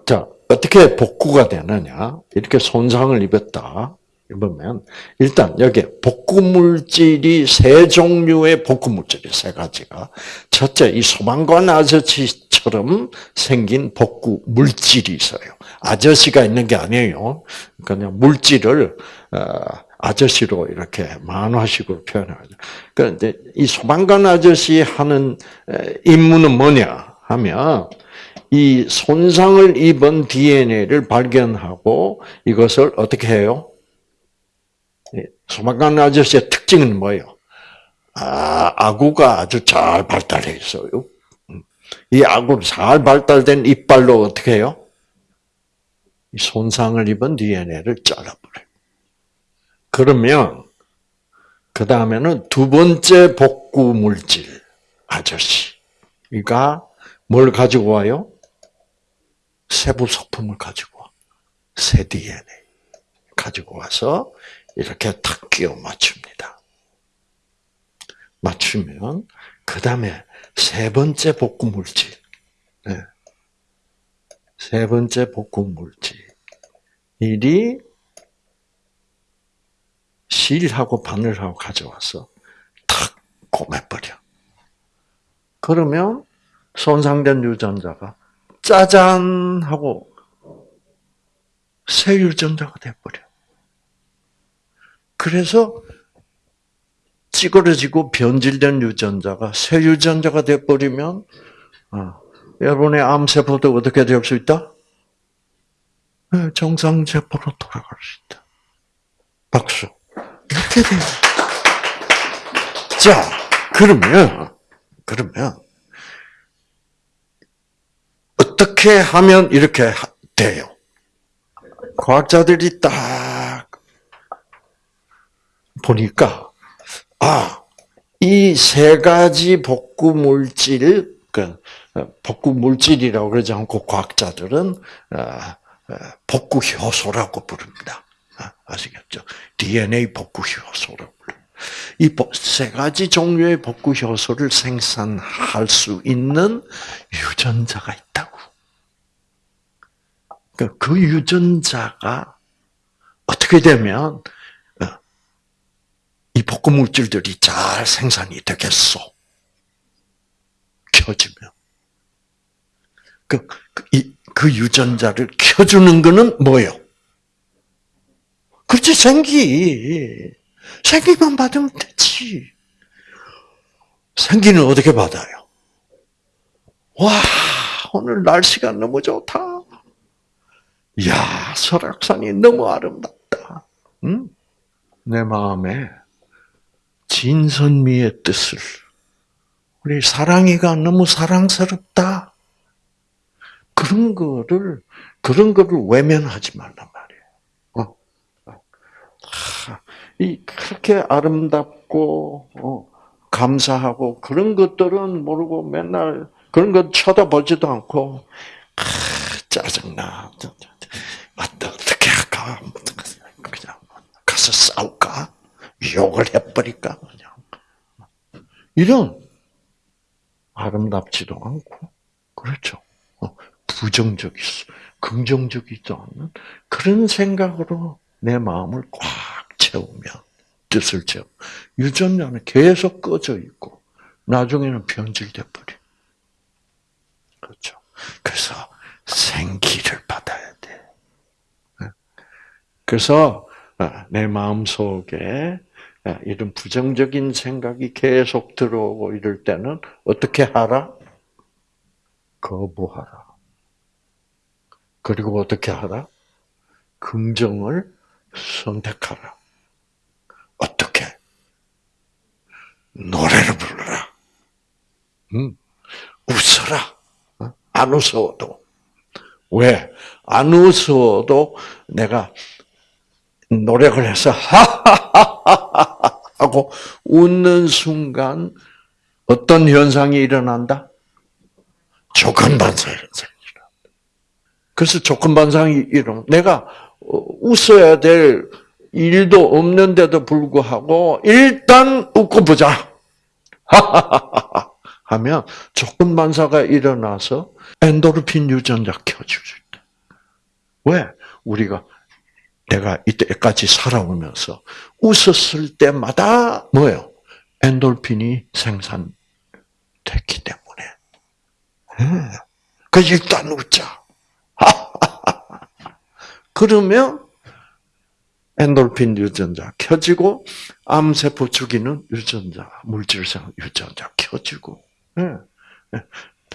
자, 어떻게 복구가 되느냐? 이렇게 손상을 입었다. 입으면, 일단 여기 복구 물질이 세 종류의 복구 물질이 세 가지가. 첫째, 이 소방관 아저씨처럼 생긴 복구 물질이 있어요. 아저씨가 있는 게 아니에요. 그냥 물질을, 어, 아저씨로 이렇게 만화식으로 표현하죠. 그런데 이 소방관 아저씨 하는 임무는 뭐냐 하면 이 손상을 입은 DNA를 발견하고 이것을 어떻게 해요? 소방관 아저씨의 특징은 뭐예요? 아, 아구가 아주 잘 발달해 있어요. 음. 이 아구 잘 발달된 이빨로 어떻게 해요? 이 손상을 입은 DNA를 잘라버려요. 그러면 그 다음에는 두 번째 복구 물질 아저씨가 뭘 가지고 와요? 세부 소품을 가지고 와. 새 DNA 가지고 와서 이렇게 탁 끼워 맞춥니다. 맞추면 그 다음에 세 번째 복구 물질, 네. 세 번째 복구 물질이 실하고 바늘하고 가져와서 탁 고매버려. 그러면 손상된 유전자가 짜잔 하고 새 유전자가 돼버려. 그래서 찌그러지고 변질된 유전자가 새 유전자가 돼버리면 어, 여러분의 암세포도 어떻게 될 수 있다? 네, 정상세포로 돌아갈 수 있다. 박수. 이렇게 돼요. 자, 그러면, 그러면, 어떻게 하면 이렇게 돼요? 과학자들이 딱 보니까, 아, 이 세 가지 복구 물질, 그, 복구 물질이라고 그러지 않고 과학자들은, 어, 어, 복구 효소라고 부릅니다. 아, 아시겠죠? DNA 복구 효소라고 불러요. 이세 가지 종류의 복구 효소를 생산할 수 있는 유전자가 있다고. 그, 그 유전자가 어떻게 되면 어, 이 복구 물질들이 잘 생산이 되겠소. 켜지면 그, 그, 이, 그 유전자를 켜주는 거는 뭐요? 그렇지, 생기. 생기만 받으면 되지. 생기는 어떻게 받아요? 와, 오늘 날씨가 너무 좋다. 이야, 설악산이 너무 아름답다. 응? 내 마음에 진선미의 뜻을 우리 사랑이가 너무 사랑스럽다. 그런 거를 그런 거를 외면하지 말란. 이 그렇게 아름답고 어, 감사하고 그런 것들은 모르고 맨날 그런 것 쳐다보지도 않고 아, 짜증나. 어떻게 할까? 그냥 가서 싸울까? 욕을 해버릴까? 그냥 이런 아름답지도 않고 그렇죠. 어, 부정적이죠. 긍정적이지 않는 그런 생각으로 내 마음을 꽉 채우면 뜻을 채우. 유전자는 계속 꺼져 있고 나중에는 변질돼 버려. 그렇죠. 그래서 생기를 받아야 돼. 네. 그래서 어, 내 마음 속에 어, 이런 부정적인 생각이 계속 들어오고 이럴 때는 어떻게 하라? 거부하라. 그리고 어떻게 하라? 긍정을 선택하라. 어떻게? 노래를 불러라. 응? 웃어라. 어? 안 웃어도. 왜? 안 웃어도 내가 노력을 해서 하하하하 하고 웃는 순간 어떤 현상이 일어난다? 조건 반사 현상이 일어난다. 그래서 조건 반상이 일어나. 내가 웃어야 될 일도 없는데도 불구하고 일단 웃고 보자. 하면 조건 반사가 일어나서 엔도르핀 유전자 켜줄 때. 왜? 우리가 내가 이때까지 살아오면서 웃었을 때마다 뭐예요? 엔돌핀이 생산됐기 때문에. 그 일단 웃자. 그러면 엔돌핀 유전자 켜지고 암세포 죽이는 유전자, 물질성 유전자 켜지고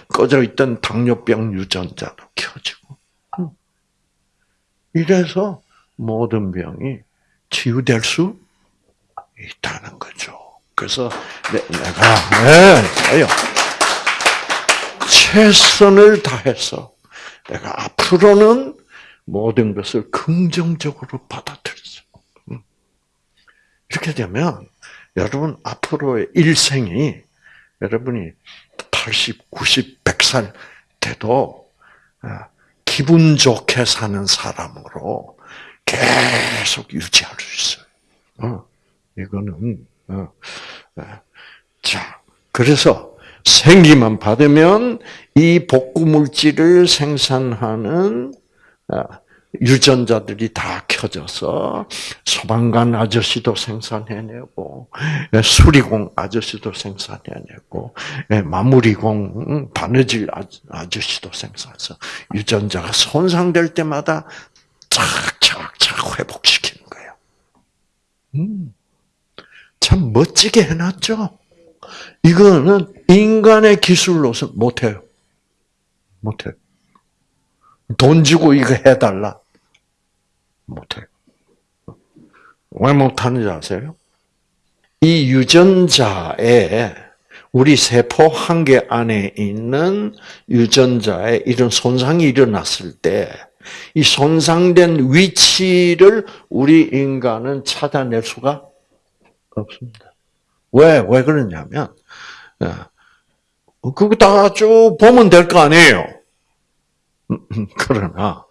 꺼져 있던 당뇨병 유전자도 켜지고 이래서 모든 병이 치유될 수 있다는 거죠. 그래서 내 가 네, 최선을 다해서 내가 앞으로는 모든 것을 긍정적으로 받아들였어. 음. 이렇게 되면 여러분 앞으로의 일생이 여러분이 80, 90, 100살 돼도 아, 기분 좋게 사는 사람으로 계속 유지할 수 있어요. 어, 이거는 어, 어. 자 그래서 생기만 받으면 이 복구 물질을 생산하는 어, 유전자들이 다 켜져서 소방관 아저씨도 생산해내고 수리공 아저씨도 생산해내고 마무리공 바느질 아저씨도 생산해서 유전자가 손상될 때마다 착착착 회복시키는 거예요. 음, 참 멋지게 해놨죠. 이거는 인간의 기술로서 못해요. 못해요. 돈 주고 이거 해달라. 못해요. 왜 못하는지 아세요? 이 유전자에 우리 세포 한 개 안에 있는 유전자에 이런 손상이 일어났을 때 이 손상된 위치를 우리 인간은 찾아낼 수가 없습니다. 왜? 왜 그러냐면 어, 그거 다 쭉 보면 될 거 아니에요. 그러나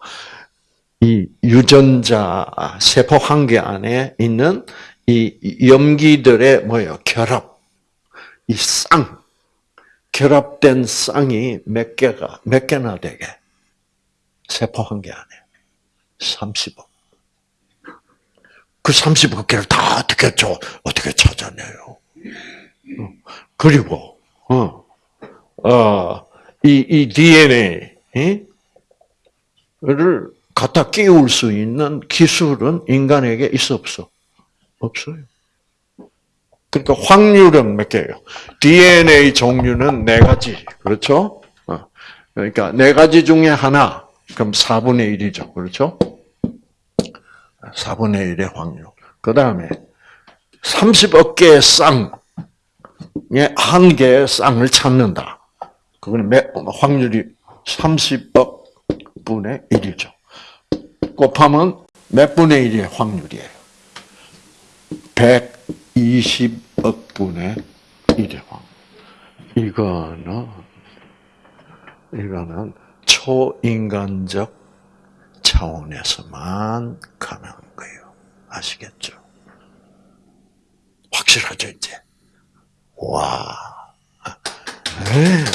이 유전자 세포 한 개 안에 있는 이 염기들의 뭐예요? 결합, 이 쌍, 결합된 쌍이 몇 개가 몇 개나 되게 세포 한 개 안에 30억. 그 30억 개를 다 어떻게 줘 어떻게 찾아내요? 그리고 어, 어, 이, 이 DNA 를 갖다 끼울 수 있는 기술은 인간에게 있어 없어? 없어요. 그러니까 확률은 몇 개예요? DNA 종류는 네 가지. 그렇죠? 어. 그러니까 네 가지 중에 하나. 그럼 4분의 1이죠. 그렇죠? 4분의 1의 확률. 그 다음에 30억 개의 쌍에 한 개의 쌍을 찾는다. 그거는 확률이 30억 분의 1이죠. 곱하면 몇 분의 1의 확률이에요? 120억 분의 1의 확률. 이거는, 이거는 초인간적 차원에서만 가능한 거예요. 아시겠죠? 확실하죠, 이제? 와. 네,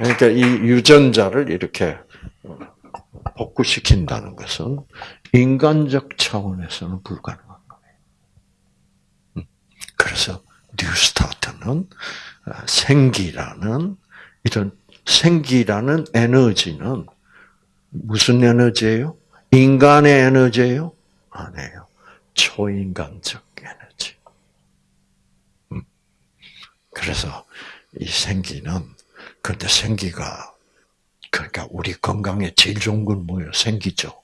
그러니까 이 유전자를 이렇게 복구시킨다는 것은 인간적 차원에서는 불가능한 거예요. 음. 그래서 뉴스타트는 생기라는 이런 생기라는 에너지는 무슨 에너지예요? 인간의 에너지예요? 아니에요. 초인간적 에너지. 음. 그래서 이 생기는 근데 생기가 그러니까 우리 건강에 제일 좋은 건 뭐예요? 생기죠.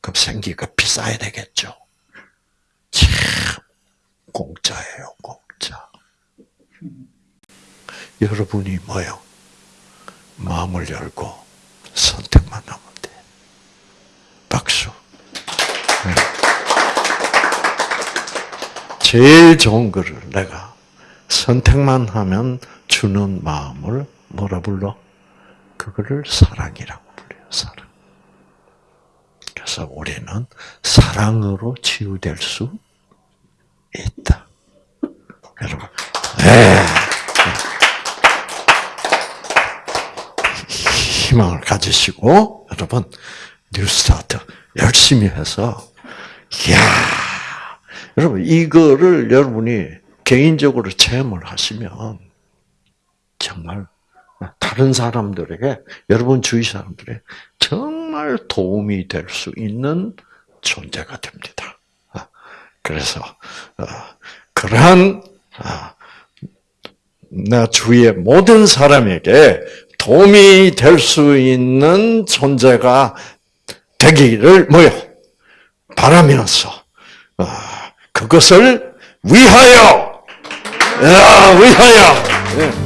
그럼 생기가 비싸야 되겠죠. 참 공짜예요, 공짜. 여러분이 뭐요? 마음을 열고 선택만 하면 돼. 박수. 네. 제일 좋은 거를 내가 선택만 하면 주는 마음을 뭐라 불러? 그거를 사랑이라고 불려요. 사랑. 그래서 우리는 사랑으로 치유될 수 있다. 여러분, 네. 희망을 가지시고 여러분 뉴스타트 열심히 해서 이야 여러분 이거를 여러분이 개인적으로 체험을 하시면 정말 다른 사람들에게 여러분 주위 사람들에게 정말 도움이 될 수 있는 존재가 됩니다. 아, 그래서 어, 그러한 아, 나 주위의 모든 사람에게 도움이 될 수 있는 존재가 되기를 뭐요 바라면서 어, 그것을 위하여 위하여 예.